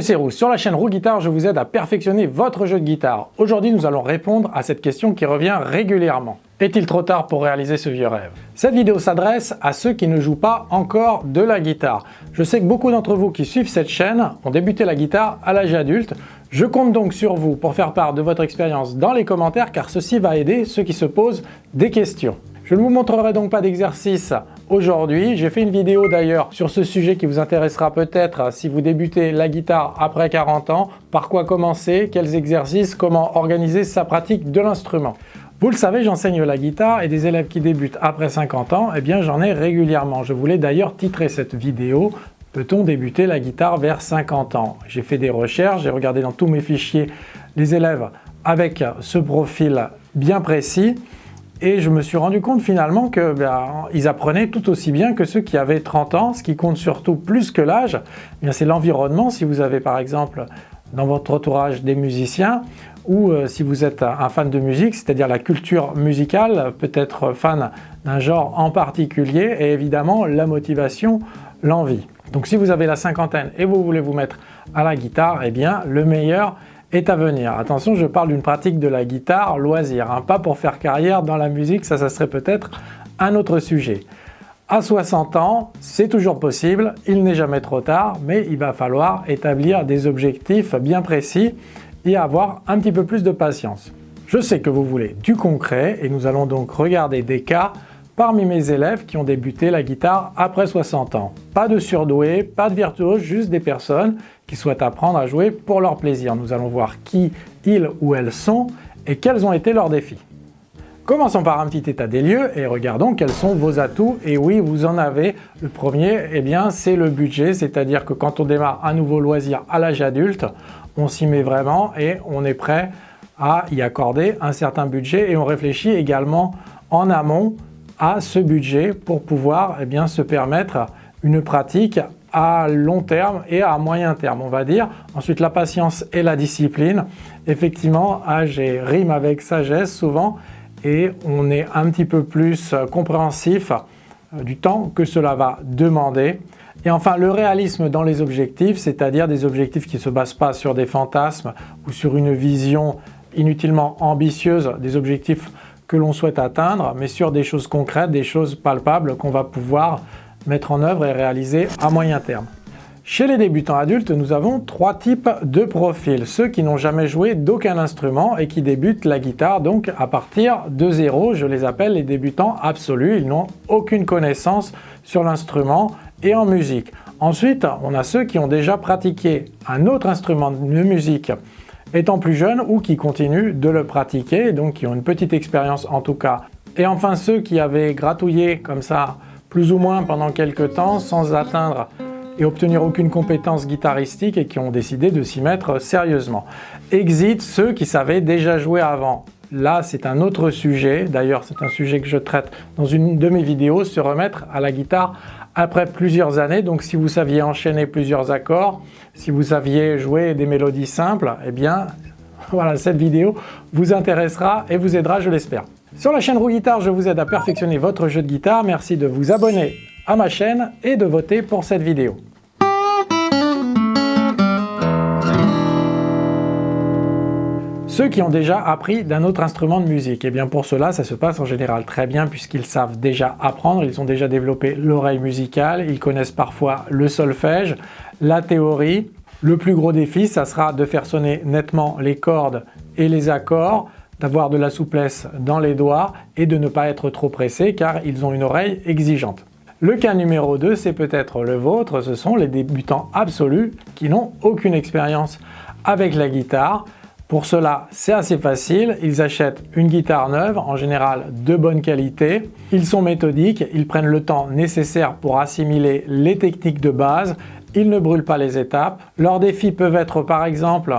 C'est Roux, sur la chaîne Roux Guitare, je vous aide à perfectionner votre jeu de guitare. Aujourd'hui, nous allons répondre à cette question qui revient régulièrement. Est-il trop tard pour réaliser ce vieux rêve? Cette vidéo s'adresse à ceux qui ne jouent pas encore de la guitare. Je sais que beaucoup d'entre vous qui suivent cette chaîne ont débuté la guitare à l'âge adulte. Je compte donc sur vous pour faire part de votre expérience dans les commentaires car ceci va aider ceux qui se posent des questions. Je ne vous montrerai donc pas d'exercice aujourd'hui. J'ai fait une vidéo d'ailleurs sur ce sujet qui vous intéressera peut-être si vous débutez la guitare après 40 ans. Par quoi commencer? Quels exercices? Comment organiser sa pratique de l'instrument? Vous le savez, j'enseigne la guitare et des élèves qui débutent après 50 ans, eh bien j'en ai régulièrement. Je voulais d'ailleurs titrer cette vidéo « Peut-on débuter la guitare vers 50 ans ?» J'ai fait des recherches, j'ai regardé dans tous mes fichiers les élèves avec ce profil bien précis et je me suis rendu compte finalement qu'ils ben, apprenaient tout aussi bien que ceux qui avaient 30 ans. Ce qui compte surtout plus que l'âge, eh c'est l'environnement. Si vous avez par exemple dans votre entourage des musiciens ou euh, si vous êtes un fan de musique, c'est-à-dire la culture musicale, peut-être fan d'un genre en particulier et évidemment la motivation, l'envie. Donc si vous avez la cinquantaine et vous voulez vous mettre à la guitare, eh bien le meilleur est à venir. Attention, je parle d'une pratique de la guitare loisir, hein, pas pour faire carrière dans la musique, ça, ça serait peut-être un autre sujet. À 60 ans, c'est toujours possible, il n'est jamais trop tard, mais il va falloir établir des objectifs bien précis et avoir un petit peu plus de patience. Je sais que vous voulez du concret et nous allons donc regarder des cas parmi mes élèves qui ont débuté la guitare après 60 ans. Pas de surdoués, pas de virtuoses, juste des personnes qui souhaitent apprendre à jouer pour leur plaisir. Nous allons voir qui ils ou elles sont et quels ont été leurs défis. Commençons par un petit état des lieux et regardons quels sont vos atouts. Et oui, vous en avez. Le premier, eh bien, c'est le budget, c'est-à-dire que quand on démarre un nouveau loisir à l'âge adulte, on s'y met vraiment et on est prêt à y accorder un certain budget et on réfléchit également en amont à ce budget pour pouvoir eh bien, se permettre une pratique à long terme et à moyen terme, on va dire. Ensuite, la patience et la discipline. Effectivement, âge et rime avec sagesse souvent et on est un petit peu plus compréhensif euh, du temps que cela va demander. Et enfin, le réalisme dans les objectifs, c'est-à-dire des objectifs qui ne se basent pas sur des fantasmes ou sur une vision inutilement ambitieuse, des objectifs que l'on souhaite atteindre, mais sur des choses concrètes, des choses palpables qu'on va pouvoir mettre en œuvre et réaliser à moyen terme. Chez les débutants adultes, nous avons trois types de profils. Ceux qui n'ont jamais joué d'aucun instrument et qui débutent la guitare donc à partir de zéro. Je les appelle les débutants absolus. Ils n'ont aucune connaissance sur l'instrument et en musique. Ensuite, on a ceux qui ont déjà pratiqué un autre instrument de musique étant plus jeunes ou qui continuent de le pratiquer, donc qui ont une petite expérience en tout cas. Et enfin ceux qui avaient gratouillé comme ça plus ou moins pendant quelques temps sans atteindre et obtenir aucune compétence guitaristique et qui ont décidé de s'y mettre sérieusement. Exit ceux qui savaient déjà jouer avant. Là, c'est un autre sujet. D'ailleurs, c'est un sujet que je traite dans une de mes vidéos, se remettre à la guitare après plusieurs années. Donc, si vous saviez enchaîner plusieurs accords, si vous saviez jouer des mélodies simples, eh bien, voilà, cette vidéo vous intéressera et vous aidera, je l'espère. Sur la chaîne Roux Guitare, je vous aide à perfectionner votre jeu de guitare. Merci de vous abonner à ma chaîne et de voter pour cette vidéo. Ceux qui ont déjà appris d'un autre instrument de musique, et eh bien pour cela, ça se passe en général très bien puisqu'ils savent déjà apprendre, ils ont déjà développé l'oreille musicale, ils connaissent parfois le solfège, la théorie. Le plus gros défi, ça sera de faire sonner nettement les cordes et les accords, d'avoir de la souplesse dans les doigts et de ne pas être trop pressé car ils ont une oreille exigeante. Le cas numéro 2, c'est peut-être le vôtre, ce sont les débutants absolus qui n'ont aucune expérience avec la guitare. Pour cela, c'est assez facile, ils achètent une guitare neuve, en général de bonne qualité. Ils sont méthodiques, ils prennent le temps nécessaire pour assimiler les techniques de base, ils ne brûlent pas les étapes. Leurs défis peuvent être par exemple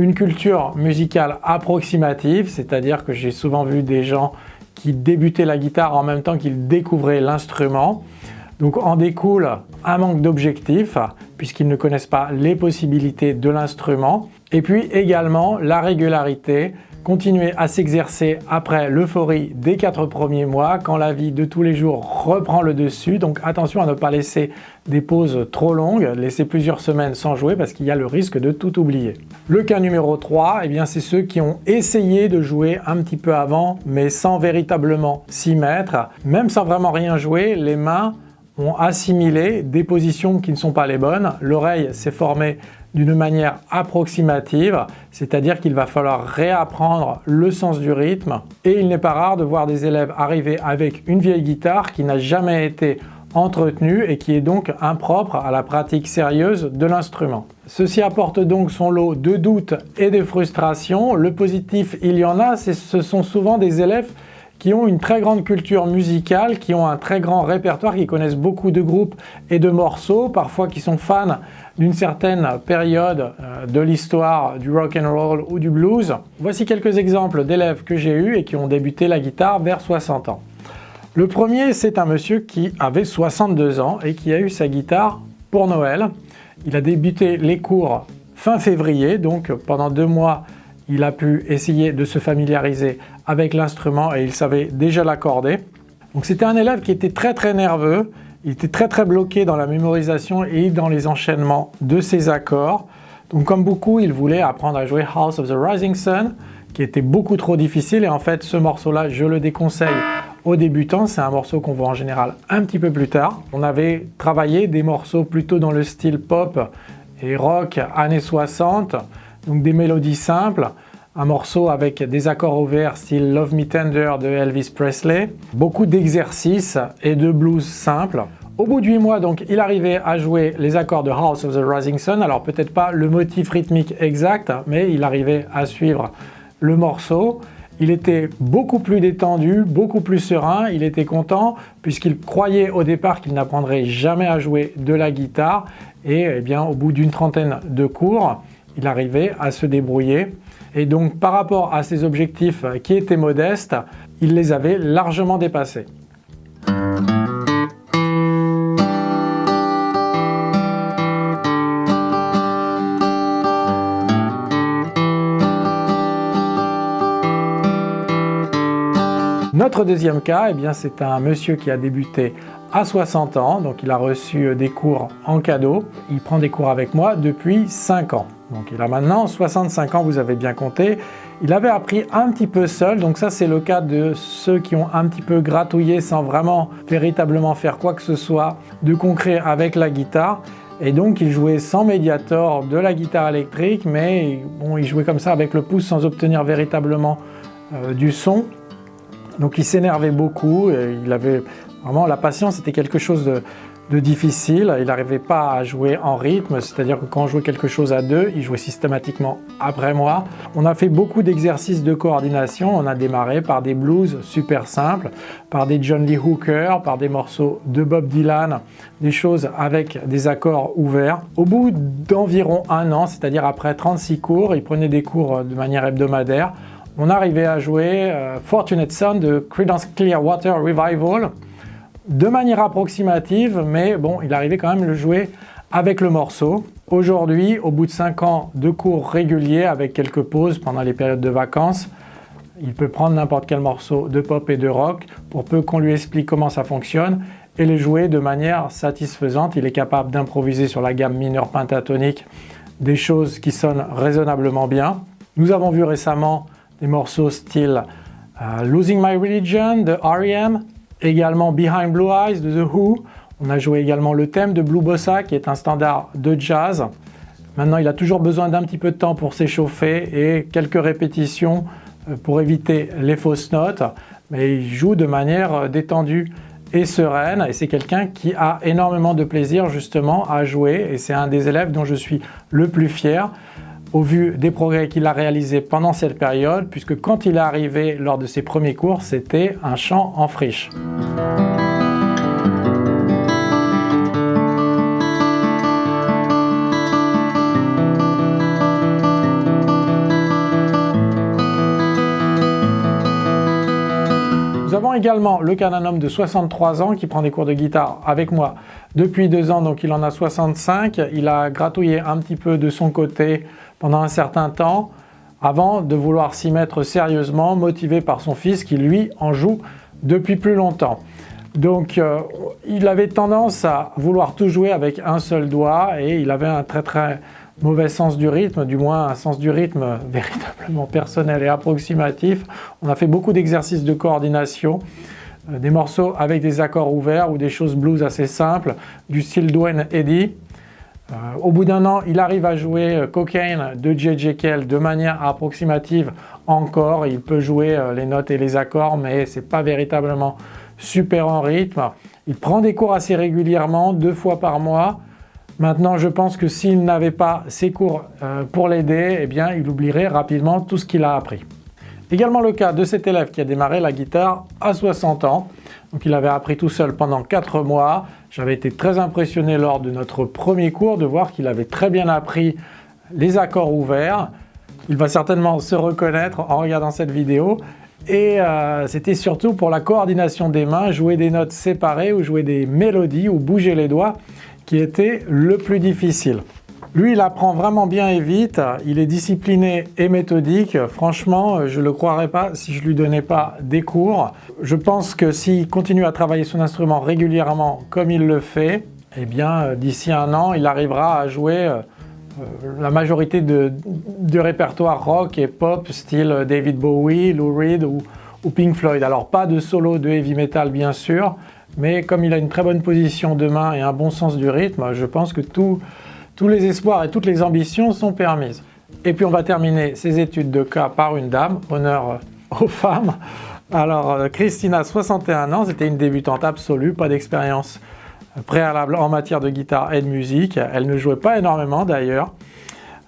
une culture musicale approximative, c'est-à-dire que j'ai souvent vu des gens qui débutaient la guitare en même temps qu'ils découvraient l'instrument. Donc en découle un manque d'objectifs puisqu'ils ne connaissent pas les possibilités de l'instrument. Et puis également la régularité, continuer à s'exercer après l'euphorie des quatre premiers mois quand la vie de tous les jours reprend le dessus. Donc attention à ne pas laisser des pauses trop longues, laisser plusieurs semaines sans jouer parce qu'il y a le risque de tout oublier. Le cas numéro 3, eh bien c'est ceux qui ont essayé de jouer un petit peu avant mais sans véritablement s'y mettre. Même sans vraiment rien jouer, les mains ont assimilé des positions qui ne sont pas les bonnes, l'oreille s'est formée d'une manière approximative, c'est-à-dire qu'il va falloir réapprendre le sens du rythme et il n'est pas rare de voir des élèves arriver avec une vieille guitare qui n'a jamais été entretenue et qui est donc impropre à la pratique sérieuse de l'instrument. Ceci apporte donc son lot de doutes et de frustrations. Le positif, il y en a, ce sont souvent des élèves qui ont une très grande culture musicale, qui ont un très grand répertoire, qui connaissent beaucoup de groupes et de morceaux, parfois qui sont fans d'une certaine période euh, de l'histoire du rock and roll ou du blues. Voici quelques exemples d'élèves que j'ai eus et qui ont débuté la guitare vers 60 ans. Le premier, c'est un monsieur qui avait 62 ans et qui a eu sa guitare pour Noël. Il a débuté les cours fin février, donc pendant deux mois, il a pu essayer de se familiariser avec l'instrument et il savait déjà l'accorder. Donc c'était un élève qui était très très nerveux, il était très très bloqué dans la mémorisation et dans les enchaînements de ses accords. Donc comme beaucoup, il voulait apprendre à jouer House of the Rising Sun, qui était beaucoup trop difficile et en fait ce morceau-là, je le déconseille aux débutants. C'est un morceau qu'on voit en général un petit peu plus tard. On avait travaillé des morceaux plutôt dans le style pop et rock années 60, donc des mélodies simples un morceau avec des accords ouverts style Love Me Tender de Elvis Presley, beaucoup d'exercices et de blues simples. Au bout de 8 mois, donc, il arrivait à jouer les accords de House of the Rising Sun. Alors peut-être pas le motif rythmique exact, mais il arrivait à suivre le morceau. Il était beaucoup plus détendu, beaucoup plus serein, il était content puisqu'il croyait au départ qu'il n'apprendrait jamais à jouer de la guitare et eh bien, au bout d'une trentaine de cours, il arrivait à se débrouiller et donc par rapport à ses objectifs qui étaient modestes, il les avait largement dépassés. Notre deuxième cas, eh c'est un monsieur qui a débuté à 60 ans, donc il a reçu des cours en cadeau. Il prend des cours avec moi depuis 5 ans. Donc il a maintenant 65 ans, vous avez bien compté. Il avait appris un petit peu seul, donc ça c'est le cas de ceux qui ont un petit peu gratouillé sans vraiment véritablement faire quoi que ce soit de concret avec la guitare. Et donc il jouait sans médiator de la guitare électrique, mais bon, il jouait comme ça avec le pouce sans obtenir véritablement euh, du son. Donc il s'énervait beaucoup, et il avait vraiment la patience, c'était quelque chose de, de difficile. Il n'arrivait pas à jouer en rythme, c'est-à-dire que quand on jouait quelque chose à deux, il jouait systématiquement après moi. On a fait beaucoup d'exercices de coordination. On a démarré par des blues super simples, par des John Lee Hooker, par des morceaux de Bob Dylan, des choses avec des accords ouverts. Au bout d'environ un an, c'est-à-dire après 36 cours, il prenait des cours de manière hebdomadaire, on arrivait à jouer euh, Fortunate Son de Creedence Clearwater Revival, de manière approximative, mais bon, il arrivait quand même le jouer avec le morceau. Aujourd'hui, au bout de 5 ans de cours réguliers avec quelques pauses pendant les périodes de vacances, il peut prendre n'importe quel morceau de pop et de rock pour peu qu'on lui explique comment ça fonctionne et les jouer de manière satisfaisante. Il est capable d'improviser sur la gamme mineure pentatonique des choses qui sonnent raisonnablement bien. Nous avons vu récemment des morceaux style euh, Losing My Religion de R.E.M., également Behind Blue Eyes de The Who. On a joué également le thème de Blue Bossa qui est un standard de jazz. Maintenant, il a toujours besoin d'un petit peu de temps pour s'échauffer et quelques répétitions euh, pour éviter les fausses notes. Mais il joue de manière euh, détendue et sereine et c'est quelqu'un qui a énormément de plaisir justement à jouer et c'est un des élèves dont je suis le plus fier au vu des progrès qu'il a réalisés pendant cette période, puisque quand il est arrivé lors de ses premiers cours, c'était un chant en friche. Nous avons également le cas d'un homme de 63 ans qui prend des cours de guitare avec moi depuis deux ans, donc il en a 65. Il a gratouillé un petit peu de son côté pendant un certain temps avant de vouloir s'y mettre sérieusement, motivé par son fils qui lui en joue depuis plus longtemps. Donc euh, il avait tendance à vouloir tout jouer avec un seul doigt et il avait un très très mauvais sens du rythme, du moins un sens du rythme véritablement personnel et approximatif. On a fait beaucoup d'exercices de coordination, euh, des morceaux avec des accords ouverts ou des choses blues assez simples, du style Dwayne Eddy. Euh, au bout d'un an, il arrive à jouer Cocaine de J.J. Kell de manière approximative encore. Il peut jouer les notes et les accords, mais c'est pas véritablement super en rythme. Il prend des cours assez régulièrement, deux fois par mois. Maintenant, je pense que s'il n'avait pas ces cours euh, pour l'aider, eh bien, il oublierait rapidement tout ce qu'il a appris. Également le cas de cet élève qui a démarré la guitare à 60 ans. Il avait appris tout seul pendant 4 mois. J'avais été très impressionné lors de notre premier cours de voir qu'il avait très bien appris les accords ouverts. Il va certainement se reconnaître en regardant cette vidéo. Et euh, c'était surtout pour la coordination des mains, jouer des notes séparées ou jouer des mélodies ou bouger les doigts qui était le plus difficile. Lui, il apprend vraiment bien et vite, il est discipliné et méthodique. Franchement, je ne le croirais pas si je lui donnais pas des cours. Je pense que s'il continue à travailler son instrument régulièrement comme il le fait, eh bien, d'ici un an, il arrivera à jouer euh, euh, la majorité de, répertoire rock et pop style David Bowie, Lou Reed ou, Pink Floyd. Alors pas de solo de heavy metal bien sûr, mais comme il a une très bonne position de main et un bon sens du rythme, je pense que tous les espoirs et toutes les ambitions sont permises. Et puis on va terminer ces études de cas par une dame, honneur aux femmes. Alors euh, Christina, 61 ans, c'était une débutante absolue, pas d'expérience préalable en matière de guitare et de musique. Elle ne jouait pas énormément d'ailleurs,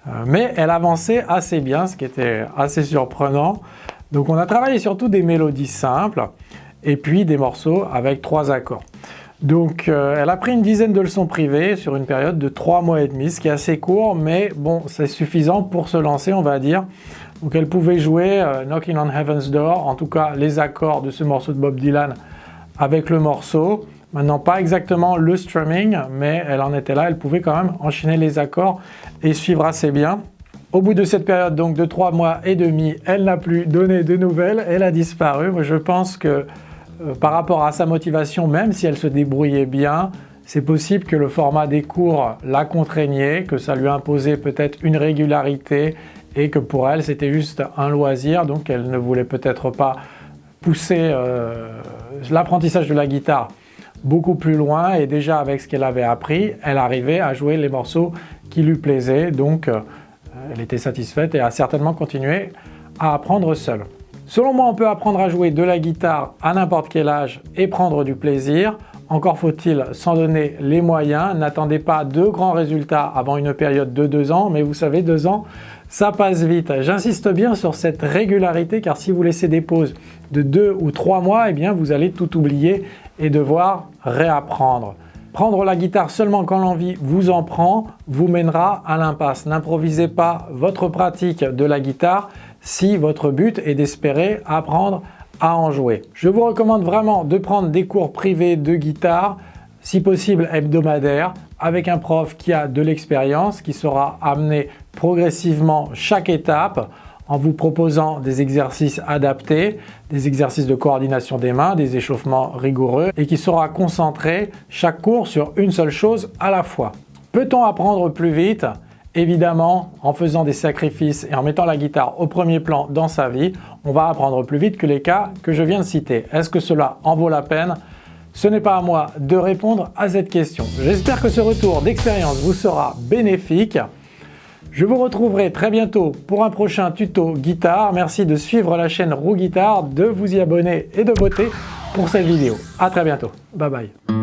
euh, mais elle avançait assez bien, ce qui était assez surprenant. Donc on a travaillé surtout des mélodies simples et puis des morceaux avec trois accords. Donc euh, elle a pris une dizaine de leçons privées sur une période de trois mois et demi, ce qui est assez court, mais bon, c'est suffisant pour se lancer, on va dire. Donc elle pouvait jouer euh, Knocking on Heaven's Door, en tout cas les accords de ce morceau de Bob Dylan avec le morceau. Maintenant, pas exactement le strumming, mais elle en était là, elle pouvait quand même enchaîner les accords et suivre assez bien. Au bout de cette période donc de trois mois et demi, elle n'a plus donné de nouvelles, elle a disparu. Je pense que euh, par rapport à sa motivation, même si elle se débrouillait bien, c'est possible que le format des cours la contraignait, que ça lui imposait peut-être une régularité et que pour elle c'était juste un loisir, donc elle ne voulait peut-être pas pousser euh, l'apprentissage de la guitare beaucoup plus loin. Et déjà avec ce qu'elle avait appris, elle arrivait à jouer les morceaux qui lui plaisaient, donc euh, elle était satisfaite et a certainement continué à apprendre seule. Selon moi, on peut apprendre à jouer de la guitare à n'importe quel âge et prendre du plaisir. Encore faut-il s'en donner les moyens. N'attendez pas de grands résultats avant une période de deux ans, mais vous savez, deux ans, ça passe vite. J'insiste bien sur cette régularité car si vous laissez des pauses de deux ou trois mois, eh bien vous allez tout oublier et devoir réapprendre. Prendre la guitare seulement quand l'envie vous en prend vous mènera à l'impasse. N'improvisez pas votre pratique de la guitare si votre but est d'espérer apprendre à en jouer. Je vous recommande vraiment de prendre des cours privés de guitare, si possible hebdomadaires, avec un prof qui a de l'expérience, qui sera amené progressivement chaque étape en vous proposant des exercices adaptés, des exercices de coordination des mains, des échauffements rigoureux et qui sera concentré chaque cours sur une seule chose à la fois. Peut-on apprendre plus vite? Évidemment, en faisant des sacrifices et en mettant la guitare au premier plan dans sa vie, on va apprendre plus vite que les cas que je viens de citer. Est-ce que cela en vaut la peine? Ce n'est pas à moi de répondre à cette question. J'espère que ce retour d'expérience vous sera bénéfique. Je vous retrouverai très bientôt pour un prochain tuto guitare. Merci de suivre la chaîne Roux Guitare, de vous y abonner et de voter pour cette vidéo. A très bientôt. Bye bye.